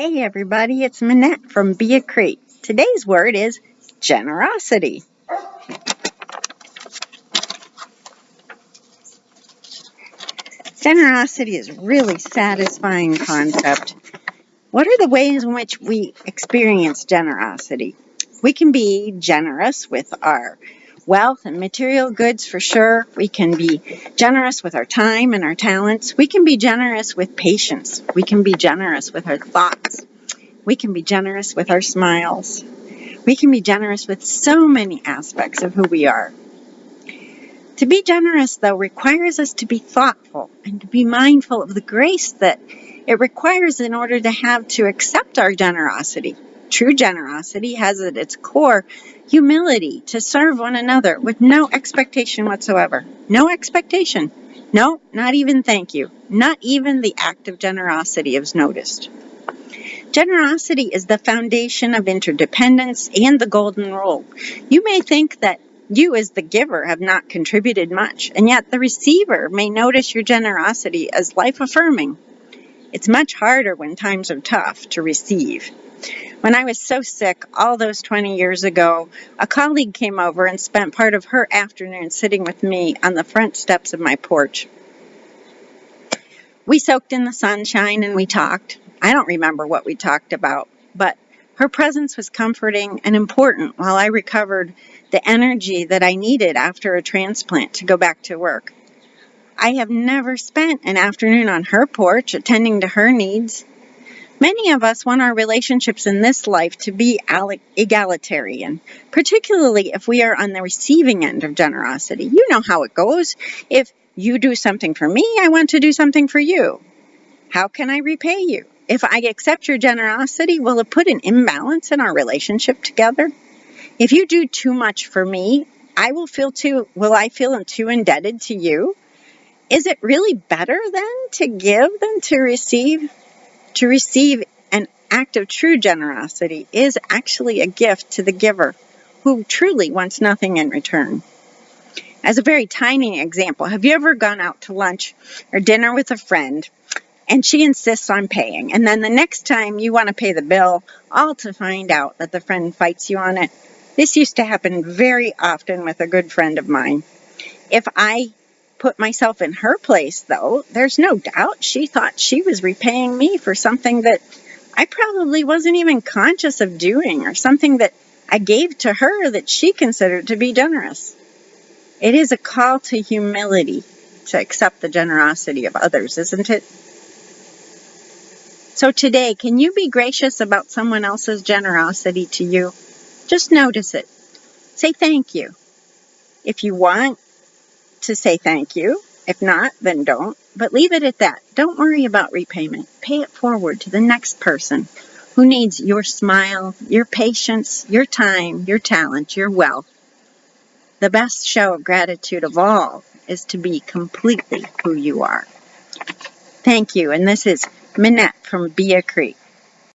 Hey everybody, it's Minette from Bea Creek. Today's word is generosity. Generosity is a really satisfying concept. What are the ways in which we experience generosity? We can be generous with our wealth and material goods for sure. We can be generous with our time and our talents. We can be generous with patience. We can be generous with our thoughts. We can be generous with our smiles. We can be generous with so many aspects of who we are. To be generous, though, requires us to be thoughtful and to be mindful of the grace that it requires in order to have to accept our generosity. True generosity has at its core humility to serve one another with no expectation whatsoever. No expectation. No, not even thank you. Not even the act of generosity is noticed. Generosity is the foundation of interdependence and the golden rule. You may think that you as the giver have not contributed much, and yet the receiver may notice your generosity as life affirming. It's much harder when times are tough to receive. When I was so sick all those 20 years ago, a colleague came over and spent part of her afternoon sitting with me on the front steps of my porch. We soaked in the sunshine and we talked. I don't remember what we talked about, but her presence was comforting and important while I recovered the energy that I needed after a transplant to go back to work. I have never spent an afternoon on her porch attending to her needs. Many of us want our relationships in this life to be egalitarian, particularly if we are on the receiving end of generosity. You know how it goes. If you do something for me, I want to do something for you. How can I repay you? If I accept your generosity, will it put an imbalance in our relationship together? If you do too much for me, I will feel too, will I feel too indebted to you? Is it really better then to give than to receive? To receive an act of true generosity is actually a gift to the giver who truly wants nothing in return. As a very tiny example, have you ever gone out to lunch or dinner with a friend and she insists on paying and then the next time you want to pay the bill all to find out that the friend fights you on it? This used to happen very often with a good friend of mine. If I put myself in her place, though, there's no doubt she thought she was repaying me for something that I probably wasn't even conscious of doing or something that I gave to her that she considered to be generous. It is a call to humility to accept the generosity of others, isn't it? So today, can you be gracious about someone else's generosity to you? Just notice it. Say thank you. If you want, to say thank you. If not, then don't. But leave it at that. Don't worry about repayment. Pay it forward to the next person who needs your smile, your patience, your time, your talent, your wealth. The best show of gratitude of all is to be completely who you are. Thank you, and this is Minette from Bea Creek.